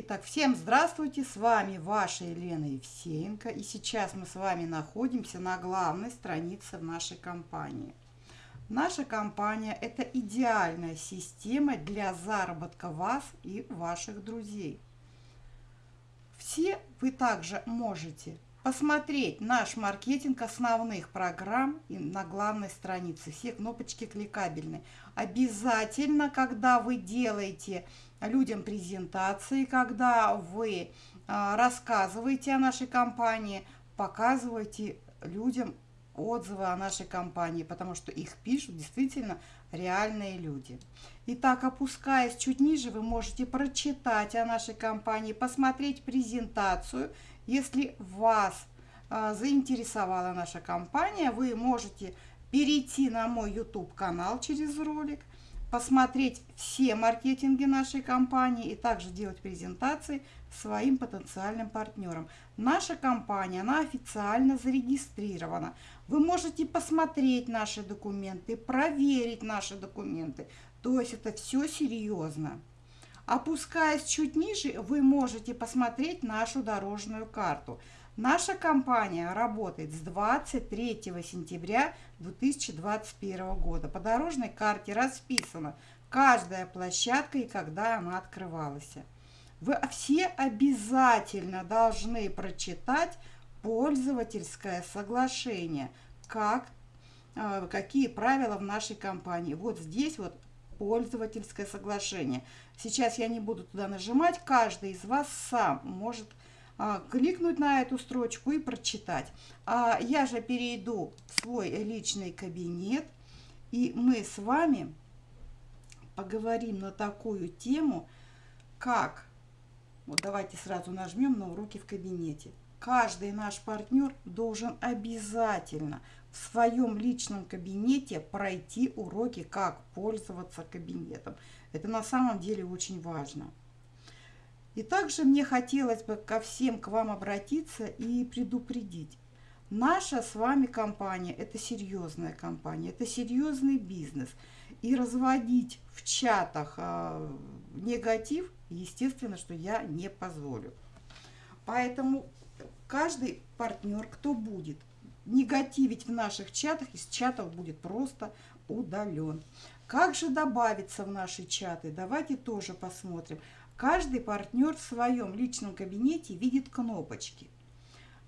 Итак, всем здравствуйте, с вами ваша Елена Евсеенко, и сейчас мы с вами находимся на главной странице в нашей компании. Наша компания – это идеальная система для заработка вас и ваших друзей. Все вы также можете посмотреть наш маркетинг основных программ на главной странице. Все кнопочки кликабельны. Обязательно, когда вы делаете людям презентации, когда вы а, рассказываете о нашей компании, показывайте людям отзывы о нашей компании, потому что их пишут действительно реальные люди. Итак, опускаясь чуть ниже, вы можете прочитать о нашей компании, посмотреть презентацию. Если вас э, заинтересовала наша компания, вы можете перейти на мой YouTube канал через ролик – посмотреть все маркетинги нашей компании и также делать презентации своим потенциальным партнерам. Наша компания, она официально зарегистрирована. Вы можете посмотреть наши документы, проверить наши документы. То есть это все серьезно. Опускаясь чуть ниже, вы можете посмотреть нашу дорожную карту – Наша компания работает с 23 сентября 2021 года. По дорожной карте расписана каждая площадка и когда она открывалась. Вы все обязательно должны прочитать пользовательское соглашение, как, э, какие правила в нашей компании. Вот здесь вот пользовательское соглашение. Сейчас я не буду туда нажимать, каждый из вас сам может кликнуть на эту строчку и прочитать. А я же перейду в свой личный кабинет, и мы с вами поговорим на такую тему, как, вот давайте сразу нажмем на уроки в кабинете. Каждый наш партнер должен обязательно в своем личном кабинете пройти уроки, как пользоваться кабинетом. Это на самом деле очень важно. И также мне хотелось бы ко всем к вам обратиться и предупредить. Наша с вами компания – это серьезная компания, это серьезный бизнес. И разводить в чатах э, негатив, естественно, что я не позволю. Поэтому каждый партнер, кто будет негативить в наших чатах, из чатов будет просто удален. Как же добавиться в наши чаты? Давайте тоже посмотрим. Каждый партнер в своем личном кабинете видит кнопочки.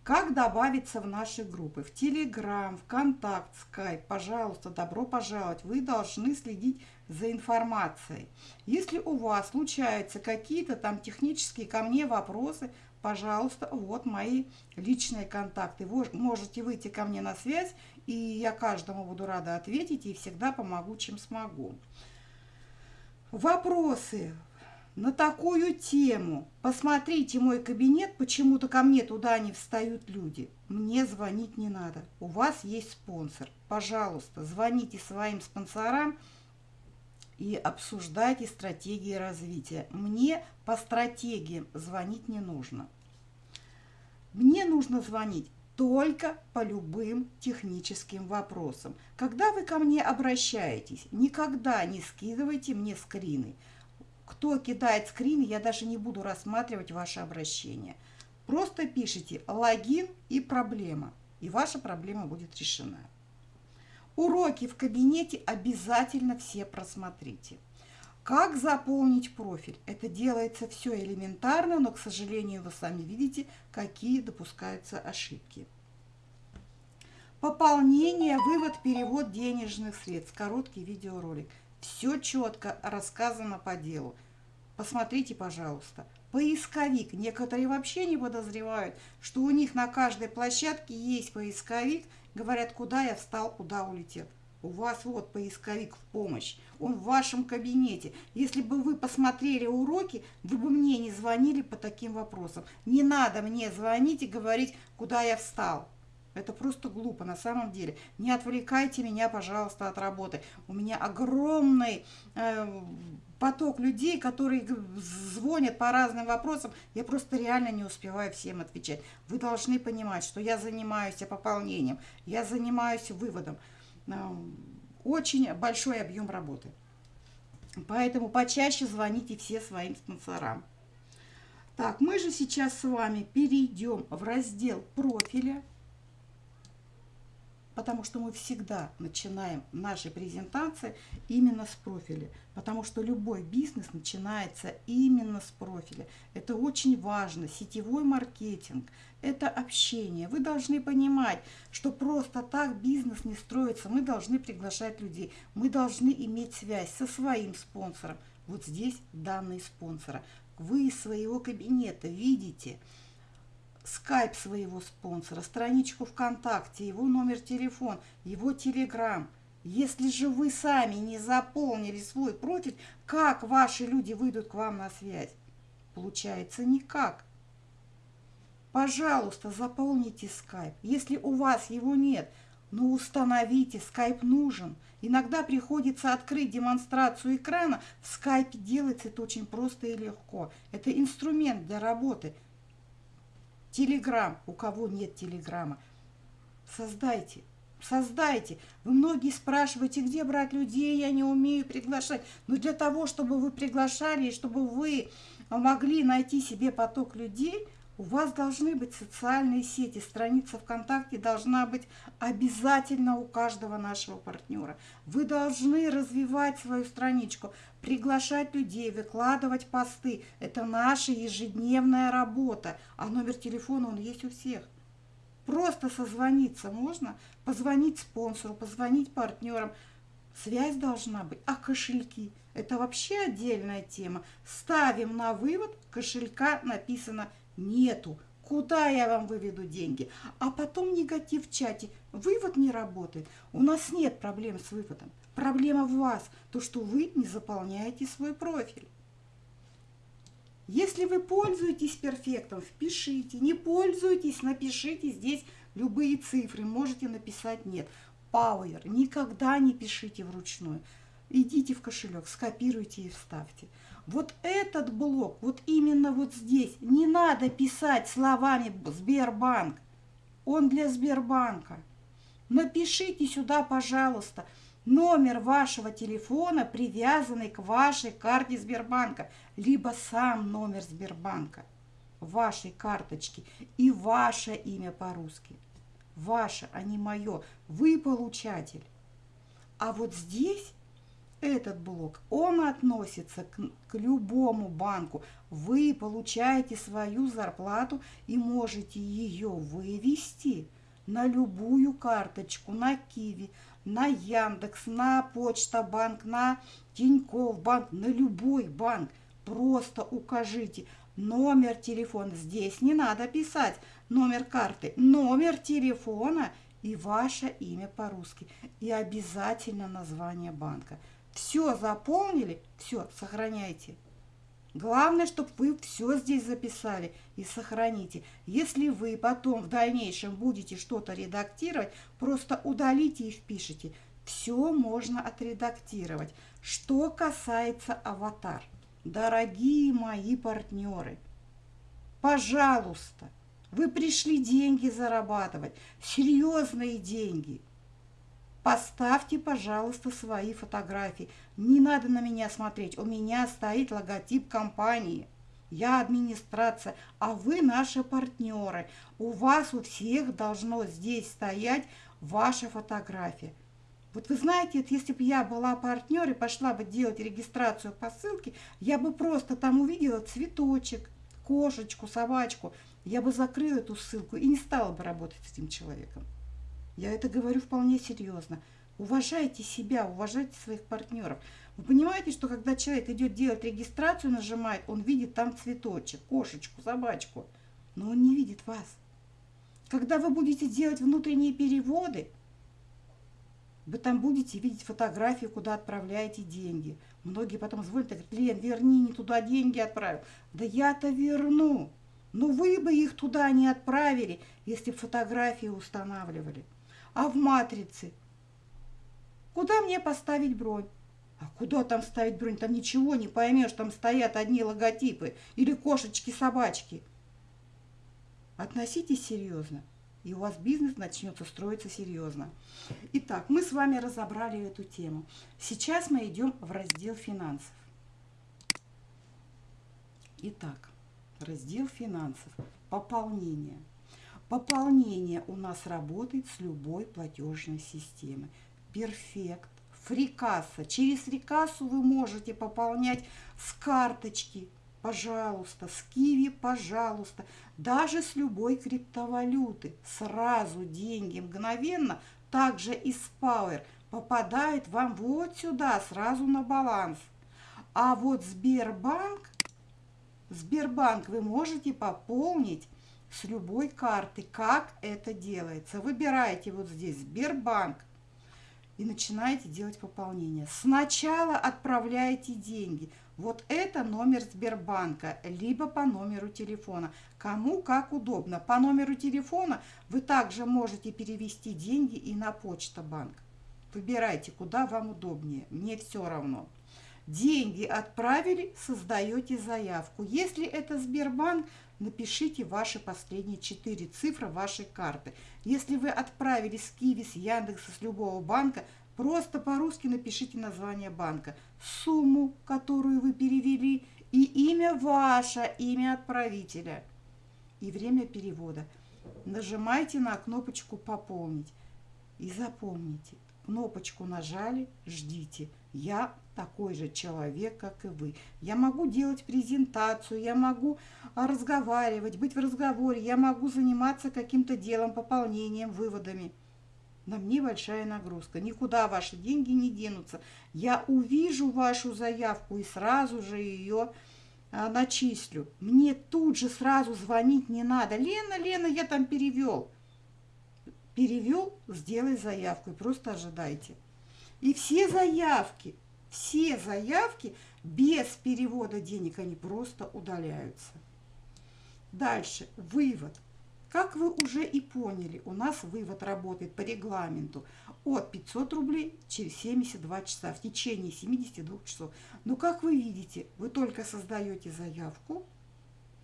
Как добавиться в наши группы? В Телеграм, ВКонтакт, Скайп. Пожалуйста, добро пожаловать. Вы должны следить за информацией. Если у вас случаются какие-то там технические ко мне вопросы, пожалуйста, вот мои личные контакты. Вы можете выйти ко мне на связь, и я каждому буду рада ответить и всегда помогу, чем смогу. Вопросы на такую тему. Посмотрите мой кабинет, почему-то ко мне туда не встают люди. Мне звонить не надо. У вас есть спонсор. Пожалуйста, звоните своим спонсорам и обсуждайте стратегии развития. Мне по стратегиям звонить не нужно. Мне нужно звонить только по любым техническим вопросам. Когда вы ко мне обращаетесь, никогда не скидывайте мне скрины. Кто кидает скрин, я даже не буду рассматривать ваше обращение. Просто пишите логин и проблема, и ваша проблема будет решена. Уроки в кабинете обязательно все просмотрите. Как заполнить профиль? Это делается все элементарно, но, к сожалению, вы сами видите, какие допускаются ошибки. Пополнение, вывод, перевод денежных средств. Короткий видеоролик. Все четко рассказано по делу. Посмотрите, пожалуйста. Поисковик. Некоторые вообще не подозревают, что у них на каждой площадке есть поисковик. Говорят, куда я встал, куда улетел. У вас вот поисковик в помощь. Он в вашем кабинете. Если бы вы посмотрели уроки, вы бы мне не звонили по таким вопросам. Не надо мне звонить и говорить, куда я встал. Это просто глупо на самом деле. Не отвлекайте меня, пожалуйста, от работы. У меня огромный э, поток людей, которые звонят по разным вопросам. Я просто реально не успеваю всем отвечать. Вы должны понимать, что я занимаюсь пополнением, я занимаюсь выводом. Э, очень большой объем работы. Поэтому почаще звоните все своим спонсорам. Так, мы же сейчас с вами перейдем в раздел профиля потому что мы всегда начинаем наши презентации именно с профиля, потому что любой бизнес начинается именно с профиля. Это очень важно. Сетевой маркетинг – это общение. Вы должны понимать, что просто так бизнес не строится. Мы должны приглашать людей, мы должны иметь связь со своим спонсором. Вот здесь данные спонсора. Вы из своего кабинета видите – скайп своего спонсора, страничку ВКонтакте, его номер телефона, его телеграм. Если же вы сами не заполнили свой профиль, как ваши люди выйдут к вам на связь? Получается никак. Пожалуйста, заполните скайп. Если у вас его нет, ну установите, скайп нужен. Иногда приходится открыть демонстрацию экрана. В скайпе делается это очень просто и легко. Это инструмент для работы – Телеграм. У кого нет телеграмма? Создайте. Создайте. Вы многие спрашиваете, где брать людей, я не умею приглашать. Но для того, чтобы вы приглашали, и чтобы вы могли найти себе поток людей – у вас должны быть социальные сети, страница ВКонтакте должна быть обязательно у каждого нашего партнера. Вы должны развивать свою страничку, приглашать людей, выкладывать посты. Это наша ежедневная работа, а номер телефона он есть у всех. Просто созвониться можно, позвонить спонсору, позвонить партнерам. Связь должна быть, а кошельки – это вообще отдельная тема. Ставим на вывод, кошелька написано – Нету. Куда я вам выведу деньги? А потом негатив в чате. Вывод не работает. У нас нет проблем с выводом. Проблема в вас, то, что вы не заполняете свой профиль. Если вы пользуетесь перфектом, впишите. Не пользуетесь, напишите здесь любые цифры. Можете написать нет. Power. Никогда не пишите вручную. Идите в кошелек, скопируйте и вставьте. Вот этот блок, вот именно вот здесь, не надо писать словами Сбербанк. Он для Сбербанка. Напишите сюда, пожалуйста, номер вашего телефона, привязанный к вашей карте Сбербанка, либо сам номер Сбербанка вашей карточки и ваше имя по-русски. Ваше, а не мое. Вы получатель. А вот здесь этот блок, он относится к, к любому банку. Вы получаете свою зарплату и можете ее вывести на любую карточку, на Киви, на Яндекс, на Почта банк, на Тинькофф банк, на любой банк. Просто укажите номер телефона. Здесь не надо писать номер карты, номер телефона и ваше имя по-русски. И обязательно название банка. Все заполнили, все, сохраняйте. Главное, чтобы вы все здесь записали и сохраните. Если вы потом в дальнейшем будете что-то редактировать, просто удалите и впишите. Все можно отредактировать. Что касается аватар. Дорогие мои партнеры, пожалуйста, вы пришли деньги зарабатывать, серьезные деньги – Поставьте, пожалуйста, свои фотографии. Не надо на меня смотреть. У меня стоит логотип компании. Я администрация, а вы наши партнеры. У вас у всех должно здесь стоять ваша фотография. Вот вы знаете, если бы я была партнер и пошла бы делать регистрацию по ссылке, я бы просто там увидела цветочек, кошечку, собачку. Я бы закрыла эту ссылку и не стала бы работать с этим человеком. Я это говорю вполне серьезно. Уважайте себя, уважайте своих партнеров. Вы понимаете, что когда человек идет делать регистрацию, нажимает, он видит там цветочек, кошечку, собачку, но он не видит вас. Когда вы будете делать внутренние переводы, вы там будете видеть фотографии, куда отправляете деньги. Многие потом звонят и говорят, Лен, верни, не туда деньги отправил. Да я-то верну. Но вы бы их туда не отправили, если фотографии устанавливали а в матрице. Куда мне поставить бронь? А куда там ставить бронь? Там ничего не поймешь, там стоят одни логотипы или кошечки-собачки. Относитесь серьезно, и у вас бизнес начнется строиться серьезно. Итак, мы с вами разобрали эту тему. Сейчас мы идем в раздел финансов. Итак, раздел финансов, пополнение. Пополнение у нас работает с любой платежной системы. Перфект, фрикасса. Через фрикассу вы можете пополнять с карточки, пожалуйста, с Киви, пожалуйста, даже с любой криптовалюты. Сразу деньги мгновенно, также из Power, попадает вам вот сюда, сразу на баланс. А вот Сбербанк, Сбербанк вы можете пополнить с любой карты. Как это делается? Выбираете вот здесь Сбербанк и начинаете делать пополнение. Сначала отправляете деньги. Вот это номер Сбербанка, либо по номеру телефона. Кому как удобно. По номеру телефона вы также можете перевести деньги и на почта банк. Выбирайте, куда вам удобнее. Мне все равно. Деньги отправили, создаете заявку. Если это Сбербанк, напишите ваши последние четыре цифры вашей карты. Если вы отправили с Киви, с Яндекса, с любого банка, просто по-русски напишите название банка, сумму, которую вы перевели, и имя ваше, имя отправителя и время перевода. Нажимайте на кнопочку «Пополнить» и запомните, кнопочку нажали, ждите. Я такой же человек, как и вы. Я могу делать презентацию, я могу а, разговаривать, быть в разговоре, я могу заниматься каким-то делом, пополнением, выводами. На мне большая нагрузка. Никуда ваши деньги не денутся. Я увижу вашу заявку и сразу же ее а, начислю. Мне тут же сразу звонить не надо. Лена, Лена, я там перевел. Перевел, сделай заявку и просто ожидайте. И все заявки, все заявки без перевода денег, они просто удаляются. Дальше, вывод. Как вы уже и поняли, у нас вывод работает по регламенту от 500 рублей через 72 часа, в течение 72 часов. Но как вы видите, вы только создаете заявку,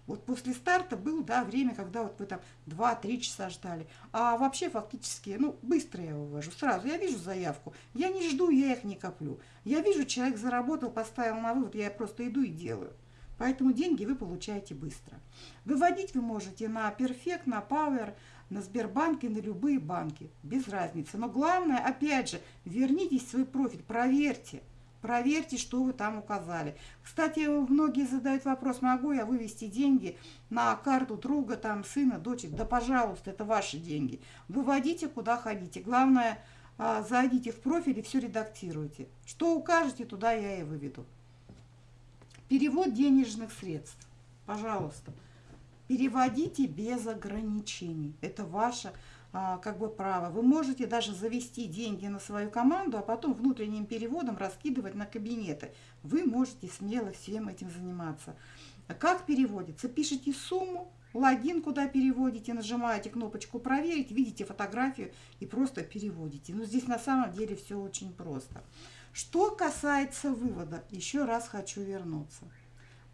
вот после старта было, да, время, когда вот вы там 2-3 часа ждали. А вообще фактически, ну, быстро я вывожу. Сразу я вижу заявку, я не жду, я их не коплю. Я вижу, человек заработал, поставил на вывод, я просто иду и делаю. Поэтому деньги вы получаете быстро. Выводить вы можете на Perfect, на Power, на Сбербанк и на любые банки. Без разницы. Но главное, опять же, вернитесь в свой профиль, проверьте. Проверьте, что вы там указали. Кстати, многие задают вопрос, могу я вывести деньги на карту друга, там, сына, дочек? Да, пожалуйста, это ваши деньги. Выводите, куда хотите. Главное, а, зайдите в профиль и все редактируйте. Что укажете, туда я и выведу. Перевод денежных средств. Пожалуйста, переводите без ограничений. Это ваше а, как бы право. Вы можете даже завести деньги на свою команду, а потом внутренним переводом раскидывать на кабинеты. Вы можете смело всем этим заниматься. Как переводится? Пишите сумму, логин, куда переводите, нажимаете кнопочку «Проверить», видите фотографию и просто переводите. Но здесь на самом деле все очень просто. Что касается вывода, еще раз хочу вернуться.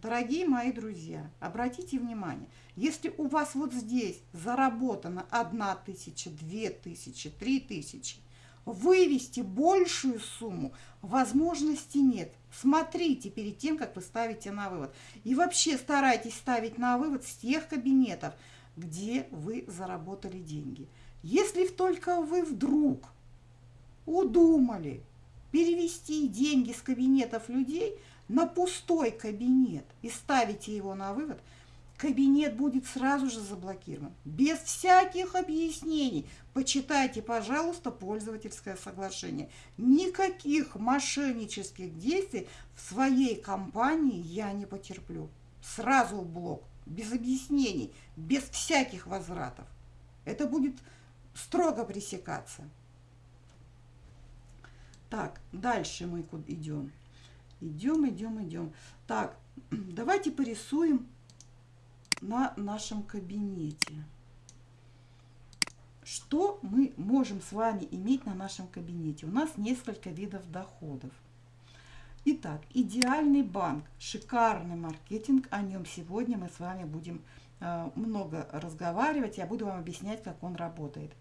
Дорогие мои друзья, обратите внимание, если у вас вот здесь заработано 1 тысяча, 2 тысячи, 3 тысячи, вывести большую сумму возможности нет. Смотрите перед тем, как вы ставите на вывод. И вообще старайтесь ставить на вывод с тех кабинетов, где вы заработали деньги. Если только вы вдруг удумали перевести деньги с кабинетов людей – на пустой кабинет и ставите его на вывод, кабинет будет сразу же заблокирован. Без всяких объяснений. Почитайте, пожалуйста, пользовательское соглашение. Никаких мошеннических действий в своей компании я не потерплю. Сразу в блок, без объяснений, без всяких возвратов. Это будет строго пресекаться. Так, дальше мы идем. Идем, идем, идем. Так, давайте порисуем на нашем кабинете. Что мы можем с вами иметь на нашем кабинете? У нас несколько видов доходов. Итак, идеальный банк, шикарный маркетинг. О нем сегодня мы с вами будем э, много разговаривать. Я буду вам объяснять, как он работает.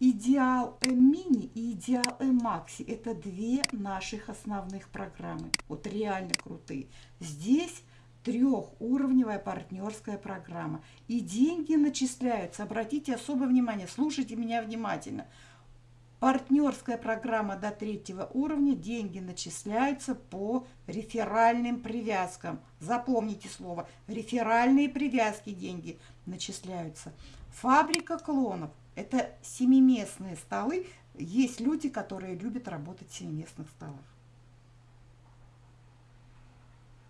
Идеал Мини и Идеал Макси – это две наших основных программы. Вот реально крутые. Здесь трехуровневая партнерская программа. И деньги начисляются. Обратите особое внимание, слушайте меня внимательно. Партнерская программа до третьего уровня, деньги начисляются по реферальным привязкам. Запомните слово, реферальные привязки деньги начисляются. Фабрика клонов – это семиместные столы. Есть люди, которые любят работать в семиместных столах.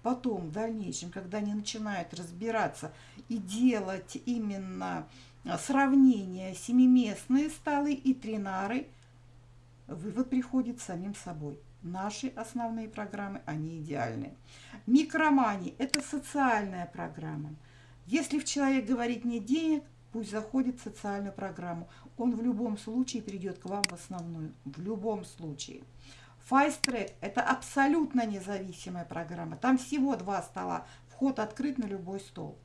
Потом, в дальнейшем, когда они начинают разбираться и делать именно а, сравнение семиместные столы и тринары, вывод приходит самим собой. Наши основные программы, они идеальные. Микромани – это социальная программа. Если в человек говорит нет денег, пусть заходит в социальную программу. Он в любом случае придет к вам в основную. В любом случае. Файстрек – это абсолютно независимая программа. Там всего два стола. Вход открыт на любой стол.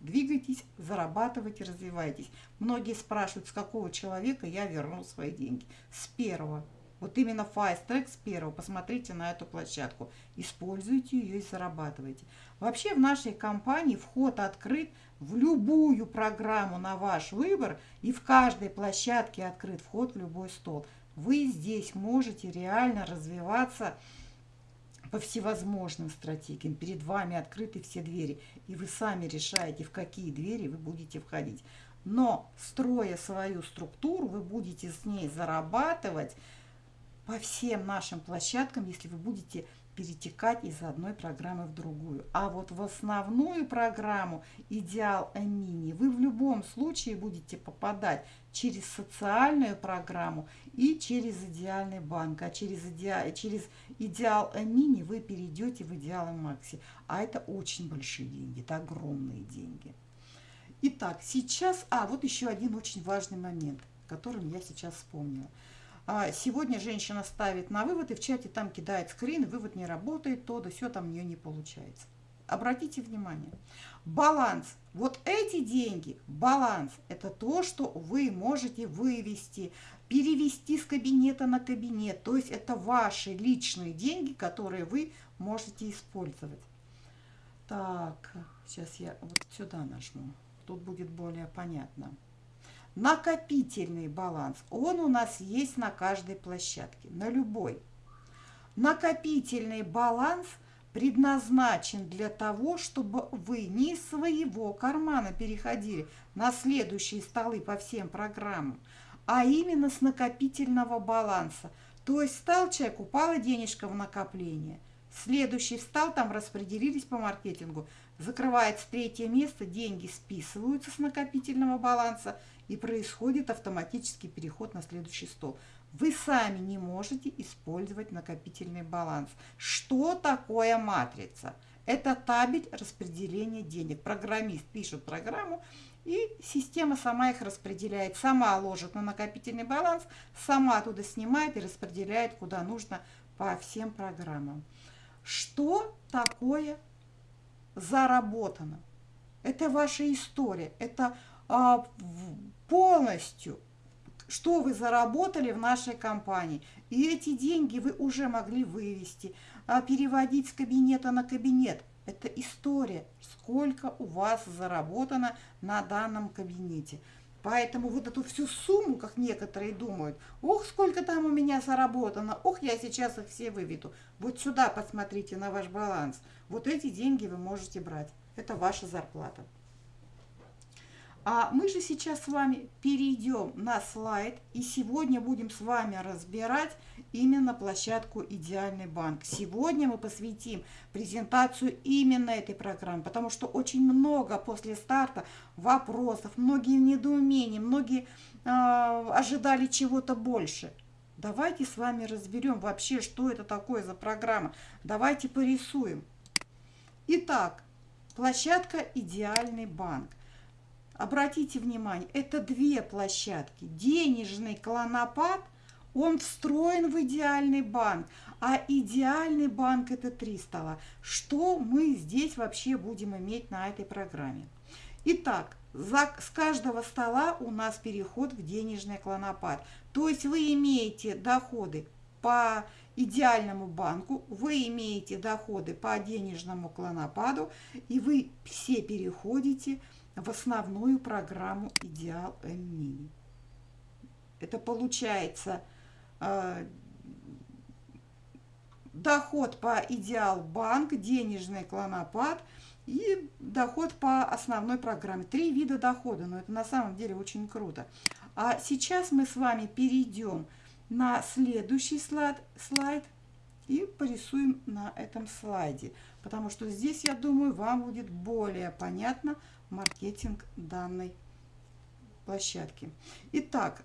Двигайтесь, зарабатывайте, развивайтесь. Многие спрашивают, с какого человека я верну свои деньги. С первого. Вот именно Fast с первого. Посмотрите на эту площадку. Используйте ее и зарабатывайте. Вообще в нашей компании вход открыт в любую программу на ваш выбор. И в каждой площадке открыт вход в любой стол. Вы здесь можете реально развиваться по всевозможным стратегиям. Перед вами открыты все двери, и вы сами решаете, в какие двери вы будете входить. Но, строя свою структуру, вы будете с ней зарабатывать по всем нашим площадкам, если вы будете перетекать из одной программы в другую. А вот в основную программу «Идеал Мини» вы в любом случае будете попадать через социальную программу и через идеальный банк. А через, идеал, через «Идеал Мини» вы перейдете в «Идеал Макси». А это очень большие деньги, это огромные деньги. Итак, сейчас... А, вот еще один очень важный момент, которым я сейчас вспомнила. А сегодня женщина ставит на вывод и в чате там кидает скрин, вывод не работает, то да все там у нее не получается. Обратите внимание, баланс, вот эти деньги, баланс, это то, что вы можете вывести, перевести с кабинета на кабинет, то есть это ваши личные деньги, которые вы можете использовать. Так, сейчас я вот сюда нажму, тут будет более понятно. Накопительный баланс, он у нас есть на каждой площадке, на любой. Накопительный баланс предназначен для того, чтобы вы не из своего кармана переходили на следующие столы по всем программам, а именно с накопительного баланса. То есть стал человек, упала денежка в накопление. Следующий встал, там распределились по маркетингу. Закрывается третье место, деньги списываются с накопительного баланса – и происходит автоматический переход на следующий стол. Вы сами не можете использовать накопительный баланс. Что такое матрица? Это табель распределения денег. Программист пишет программу, и система сама их распределяет. Сама ложит на накопительный баланс, сама оттуда снимает и распределяет куда нужно по всем программам. Что такое заработано? Это ваша история, это а, полностью, что вы заработали в нашей компании. И эти деньги вы уже могли вывести, а переводить с кабинета на кабинет. Это история, сколько у вас заработано на данном кабинете. Поэтому вот эту всю сумму, как некоторые думают, ох, сколько там у меня заработано, ох, я сейчас их все выведу. Вот сюда посмотрите на ваш баланс. Вот эти деньги вы можете брать. Это ваша зарплата. А мы же сейчас с вами перейдем на слайд и сегодня будем с вами разбирать именно площадку «Идеальный банк». Сегодня мы посвятим презентацию именно этой программы, потому что очень много после старта вопросов, многие недоумения, многие э, ожидали чего-то больше. Давайте с вами разберем вообще, что это такое за программа. Давайте порисуем. Итак, площадка «Идеальный банк». Обратите внимание, это две площадки. Денежный клонопад, он встроен в идеальный банк, а идеальный банк это три стола. Что мы здесь вообще будем иметь на этой программе? Итак, за, с каждого стола у нас переход в денежный клонопад. То есть вы имеете доходы по идеальному банку, вы имеете доходы по денежному клонопаду, и вы все переходите в основную программу Идеал М Это получается э, доход по Идеал Банк, денежный клонопад и доход по основной программе. Три вида дохода, но это на самом деле очень круто. А сейчас мы с вами перейдем на следующий слайд, слайд и порисуем на этом слайде, потому что здесь, я думаю, вам будет более понятно маркетинг данной площадки. Итак,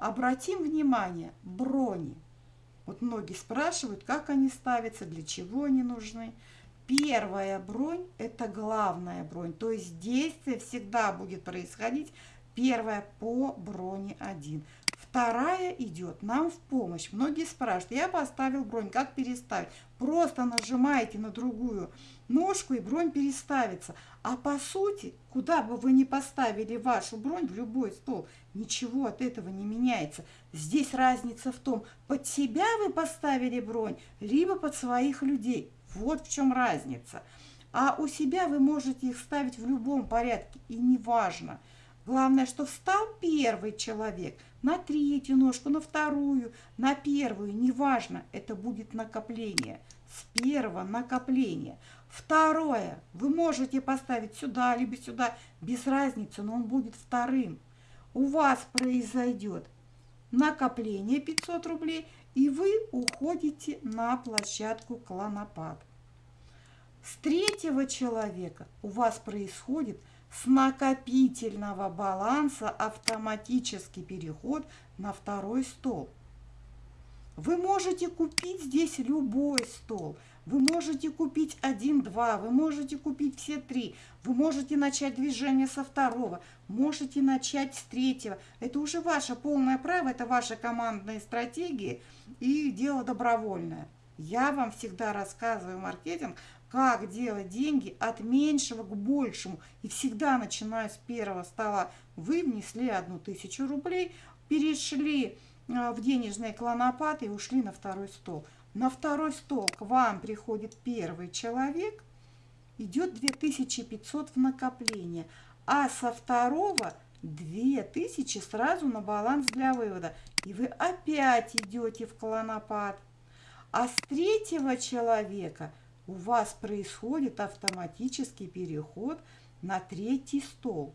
обратим внимание, брони. Вот многие спрашивают, как они ставятся, для чего они нужны. Первая бронь – это главная бронь, то есть действие всегда будет происходить первая по броне 1. Вторая идет нам в помощь. Многие спрашивают, я поставил бронь, как переставить? Просто нажимаете на другую ножку и бронь переставится. А по сути, куда бы вы ни поставили вашу бронь, в любой стол, ничего от этого не меняется. Здесь разница в том, под себя вы поставили бронь, либо под своих людей. Вот в чем разница. А у себя вы можете их ставить в любом порядке, и неважно. Главное, что встал первый человек на третью ножку, на вторую, на первую, неважно, это будет накопление. С первого накопления. Второе, вы можете поставить сюда, либо сюда, без разницы, но он будет вторым. У вас произойдет накопление 500 рублей, и вы уходите на площадку клонопад. С третьего человека у вас происходит с накопительного баланса автоматический переход на второй стол. Вы можете купить здесь любой стол. Вы можете купить один-два, вы можете купить все три. Вы можете начать движение со второго, можете начать с третьего. Это уже ваше полное право, это ваши командные стратегии и дело добровольное. Я вам всегда рассказываю маркетинг как делать деньги от меньшего к большему. И всегда, начиная с первого стола, вы внесли одну тысячу рублей, перешли а, в денежный клонопад и ушли на второй стол. На второй стол к вам приходит первый человек, идет 2500 в накопление, а со второго 2000 сразу на баланс для вывода. И вы опять идете в клонопад. А с третьего человека – у вас происходит автоматический переход на третий стол.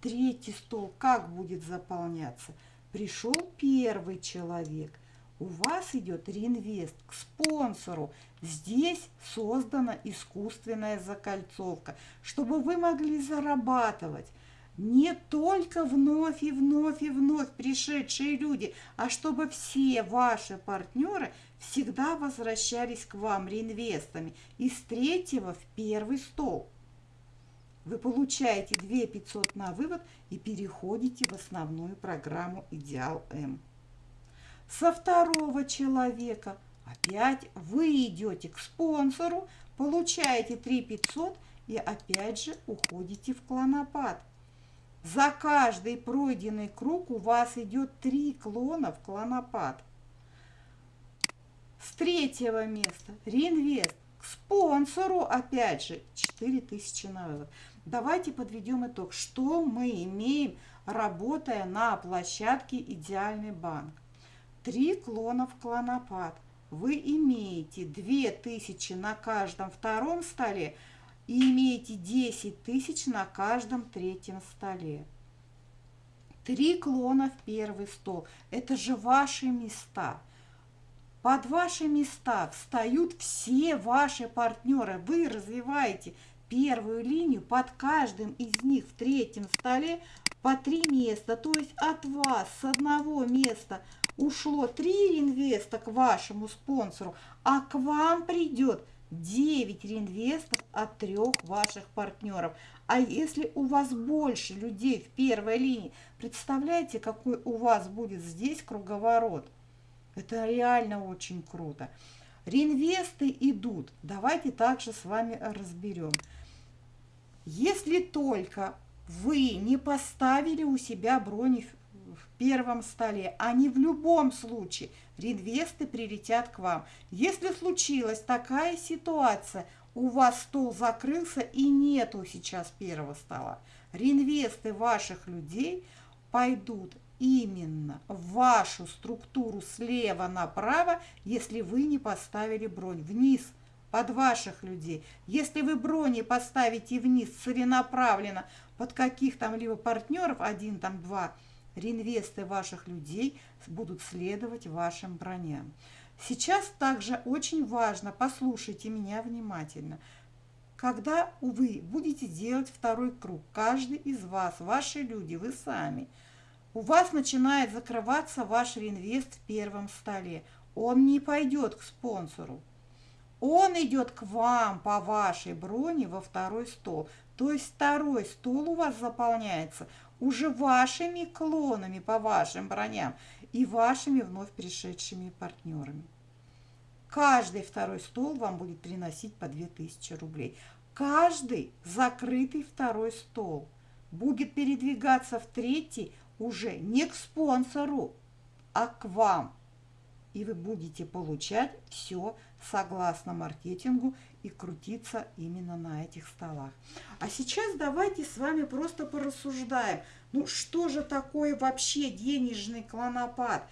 Третий стол как будет заполняться? Пришел первый человек. У вас идет реинвест к спонсору. Здесь создана искусственная закольцовка, чтобы вы могли зарабатывать не только вновь и вновь и вновь пришедшие люди, а чтобы все ваши партнеры всегда возвращались к вам реинвестами из третьего в первый стол. Вы получаете 2 500 на вывод и переходите в основную программу Идеал М. Со второго человека опять вы идете к спонсору, получаете 3 500 и опять же уходите в клонопад. За каждый пройденный круг у вас идет три клона в клонопад. С третьего места реинвест к спонсору, опять же, 4000 на вывод. Давайте подведем итог, что мы имеем, работая на площадке «Идеальный банк». Три клона в клонопад. Вы имеете 2000 на каждом втором столе, и имеете 10 тысяч на каждом третьем столе. Три клона в первый стол. Это же ваши места. Под ваши места встают все ваши партнеры. Вы развиваете первую линию под каждым из них в третьем столе по три места. То есть от вас с одного места ушло три инвеста к вашему спонсору, а к вам придет 9 реинвестов от трех ваших партнеров. А если у вас больше людей в первой линии, представляете, какой у вас будет здесь круговорот? Это реально очень круто. Реинвесты идут. Давайте также с вами разберем. Если только вы не поставили у себя брони в первом столе, они в любом случае, реинвесты прилетят к вам. Если случилась такая ситуация, у вас стол закрылся и нету сейчас первого стола, реинвесты ваших людей пойдут именно в вашу структуру слева направо, если вы не поставили бронь вниз под ваших людей. Если вы брони поставите вниз целенаправленно под каких там либо партнеров, один там два, реинвесты ваших людей будут следовать вашим броням. Сейчас также очень важно, послушайте меня внимательно, когда вы будете делать второй круг, каждый из вас, ваши люди, вы сами, у вас начинает закрываться ваш реинвест в первом столе. Он не пойдет к спонсору. Он идет к вам по вашей броне во второй стол. То есть второй стол у вас заполняется уже вашими клонами по вашим броням и вашими вновь пришедшими партнерами. Каждый второй стол вам будет приносить по 2000 рублей. Каждый закрытый второй стол будет передвигаться в третий уже не к спонсору, а к вам. И вы будете получать все согласно маркетингу и крутиться именно на этих столах. А сейчас давайте с вами просто порассуждаем, ну что же такое вообще денежный клонопад?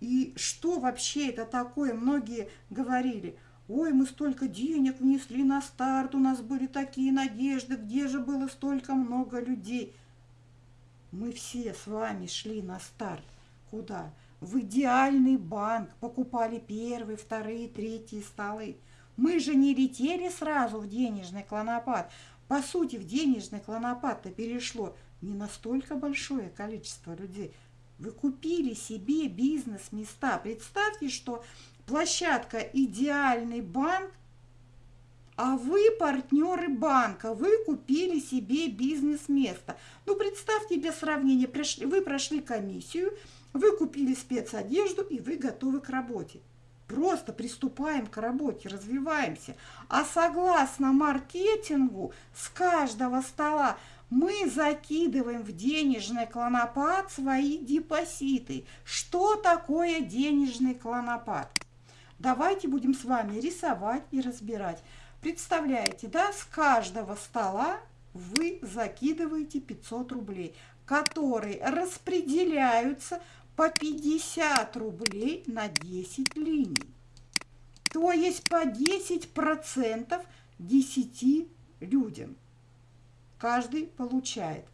И что вообще это такое? Многие говорили, ой, мы столько денег внесли на старт, у нас были такие надежды, где же было столько много людей? Мы все с вами шли на старт. Куда? В идеальный банк, покупали первые, вторые, третьи столы. Мы же не летели сразу в денежный клонопад. По сути, в денежный клонопад-то перешло не настолько большое количество людей. Вы купили себе бизнес-места. Представьте, что площадка «Идеальный банк», а вы партнеры банка, вы купили себе бизнес-место. Ну, представьте для сравнения, вы прошли комиссию, вы купили спецодежду и вы готовы к работе. Просто приступаем к работе, развиваемся. А согласно маркетингу, с каждого стола мы закидываем в денежный клонопад свои депозиты. Что такое денежный клонопад? Давайте будем с вами рисовать и разбирать. Представляете, да, с каждого стола вы закидываете 500 рублей, которые распределяются по 50 рублей на 10 линий. То есть по 10% 10 людям. Каждый получает.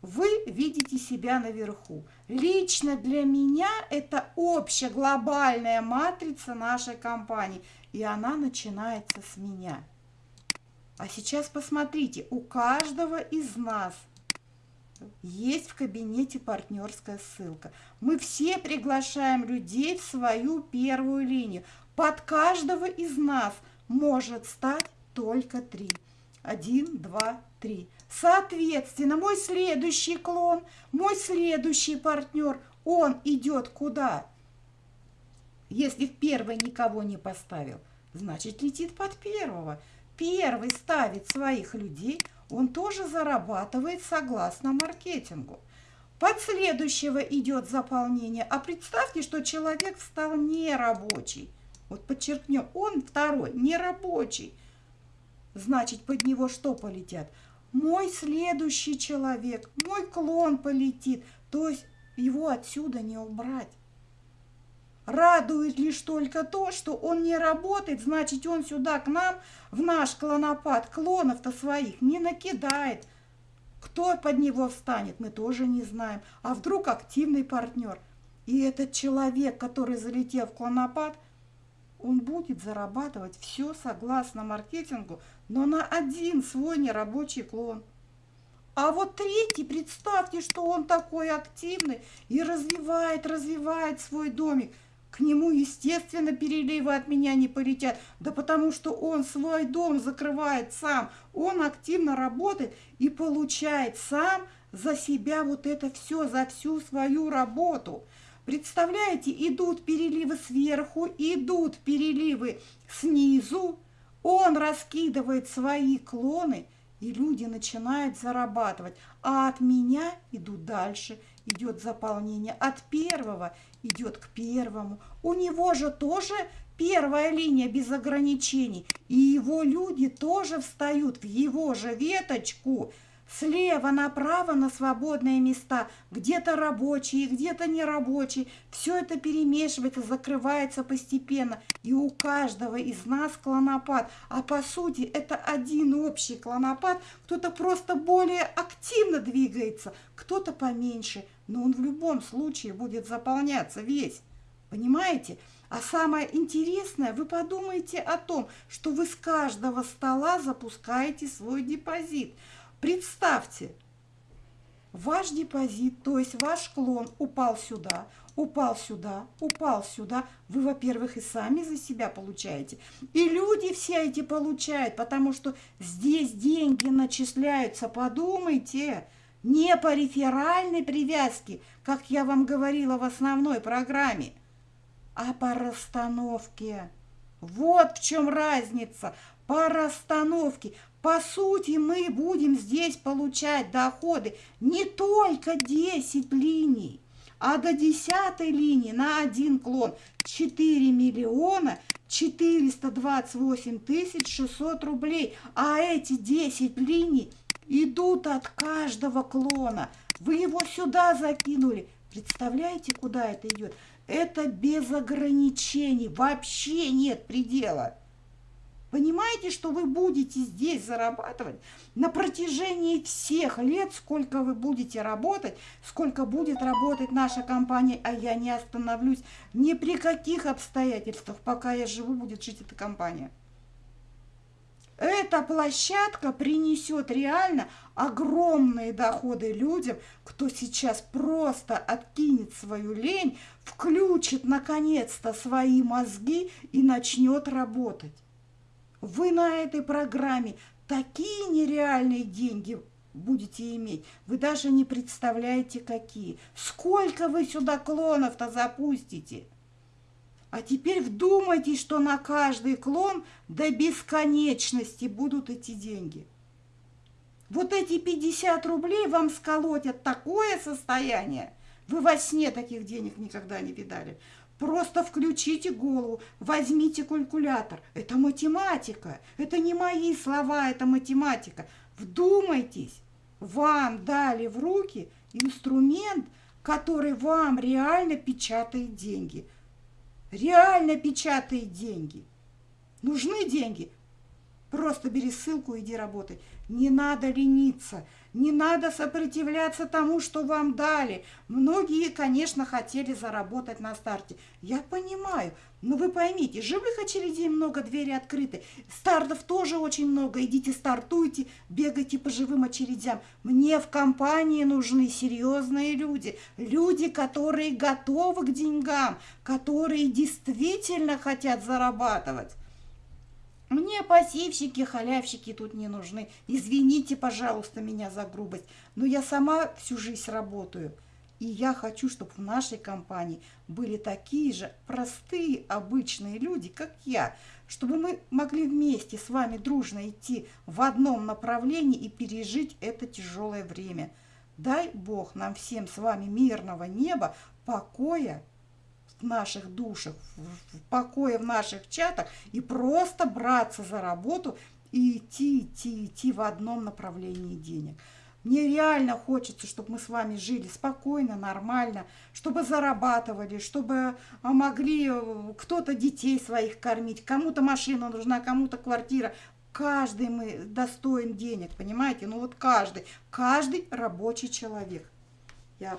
Вы видите себя наверху. Лично для меня это общая глобальная матрица нашей компании. И она начинается с меня. А сейчас посмотрите, у каждого из нас – есть в кабинете партнерская ссылка. Мы все приглашаем людей в свою первую линию. Под каждого из нас может стать только три. Один, два, три. Соответственно, мой следующий клон, мой следующий партнер, он идет куда? Если в первый никого не поставил, значит летит под первого. Первый ставит своих людей – он тоже зарабатывает согласно маркетингу. Под следующего идет заполнение. А представьте, что человек стал нерабочий. Вот подчеркнем, он второй, нерабочий. Значит, под него что полетят? Мой следующий человек, мой клон полетит. То есть его отсюда не убрать. Радует лишь только то, что он не работает, значит, он сюда к нам, в наш клонопад, клонов-то своих не накидает. Кто под него встанет, мы тоже не знаем. А вдруг активный партнер? И этот человек, который залетел в клонопад, он будет зарабатывать все согласно маркетингу, но на один свой нерабочий клон. А вот третий, представьте, что он такой активный и развивает, развивает свой домик – к нему, естественно, переливы от меня не полетят. Да потому что он свой дом закрывает сам. Он активно работает и получает сам за себя вот это все, за всю свою работу. Представляете, идут переливы сверху, идут переливы снизу. Он раскидывает свои клоны, и люди начинают зарабатывать. А от меня идут дальше идет заполнение, от первого идет к первому. У него же тоже первая линия без ограничений, и его люди тоже встают в его же веточку – Слева направо на свободные места, где-то рабочие, где-то нерабочие. Все это перемешивается, закрывается постепенно. И у каждого из нас клонопад. А по сути это один общий клонопад. Кто-то просто более активно двигается, кто-то поменьше. Но он в любом случае будет заполняться весь. Понимаете? А самое интересное, вы подумайте о том, что вы с каждого стола запускаете свой депозит – Представьте, ваш депозит, то есть ваш клон упал сюда, упал сюда, упал сюда. Вы, во-первых, и сами за себя получаете. И люди все эти получают, потому что здесь деньги начисляются. Подумайте, не по реферальной привязке, как я вам говорила в основной программе, а по расстановке. Вот в чем разница. По расстановке. По сути, мы будем здесь получать доходы не только 10 линий, а до 10 линии на один клон 4 миллиона 428 тысяч 600 рублей. А эти 10 линий идут от каждого клона. Вы его сюда закинули. Представляете, куда это идет? Это без ограничений. Вообще нет предела. Понимаете, что вы будете здесь зарабатывать на протяжении всех лет, сколько вы будете работать, сколько будет работать наша компания, а я не остановлюсь ни при каких обстоятельствах, пока я живу, будет жить эта компания. Эта площадка принесет реально огромные доходы людям, кто сейчас просто откинет свою лень, включит наконец-то свои мозги и начнет работать. Вы на этой программе такие нереальные деньги будете иметь. Вы даже не представляете, какие. Сколько вы сюда клонов-то запустите? А теперь вдумайтесь, что на каждый клон до бесконечности будут эти деньги. Вот эти 50 рублей вам сколотят такое состояние. Вы во сне таких денег никогда не видали. Просто включите голову, возьмите калькулятор. Это математика. Это не мои слова, это математика. Вдумайтесь. Вам дали в руки инструмент, который вам реально печатает деньги. Реально печатает деньги. Нужны деньги? Просто бери ссылку, иди работай. Не надо лениться. Не надо сопротивляться тому, что вам дали. Многие, конечно, хотели заработать на старте. Я понимаю, но вы поймите, живых очередей много, двери открыты. Стартов тоже очень много. Идите стартуйте, бегайте по живым очередям. Мне в компании нужны серьезные люди. Люди, которые готовы к деньгам, которые действительно хотят зарабатывать. Мне пассивщики, халявщики тут не нужны. Извините, пожалуйста, меня за грубость, но я сама всю жизнь работаю. И я хочу, чтобы в нашей компании были такие же простые, обычные люди, как я, чтобы мы могли вместе с вами дружно идти в одном направлении и пережить это тяжелое время. Дай Бог нам всем с вами мирного неба, покоя в наших душах, в покое в наших чатах и просто браться за работу и идти, идти, идти в одном направлении денег. Мне реально хочется, чтобы мы с вами жили спокойно, нормально, чтобы зарабатывали, чтобы а, могли э, кто-то детей своих кормить, кому-то машина нужна, кому-то квартира. Каждый мы достоин денег, понимаете? Ну вот каждый, каждый рабочий человек. Я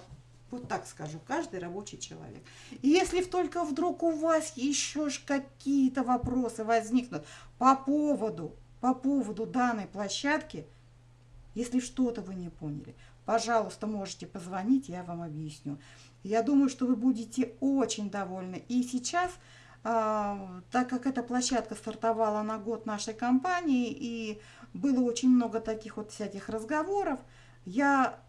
вот так скажу, каждый рабочий человек. И если только вдруг у вас еще какие-то вопросы возникнут по поводу, по поводу данной площадки, если что-то вы не поняли, пожалуйста, можете позвонить, я вам объясню. Я думаю, что вы будете очень довольны. И сейчас, э, так как эта площадка стартовала на год нашей компании, и было очень много таких вот всяких разговоров, я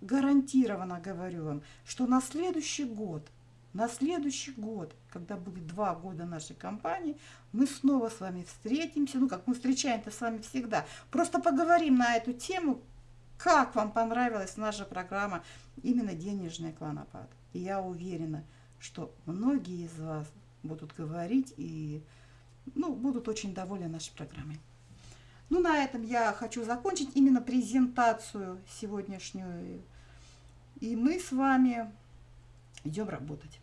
гарантированно говорю вам, что на следующий год, на следующий год, когда будет два года нашей компании, мы снова с вами встретимся, ну как мы встречаемся с вами всегда, просто поговорим на эту тему, как вам понравилась наша программа именно «Денежный клонопад». И я уверена, что многие из вас будут говорить и ну, будут очень довольны нашей программой. Ну, на этом я хочу закончить именно презентацию сегодняшнюю. И мы с вами идем работать.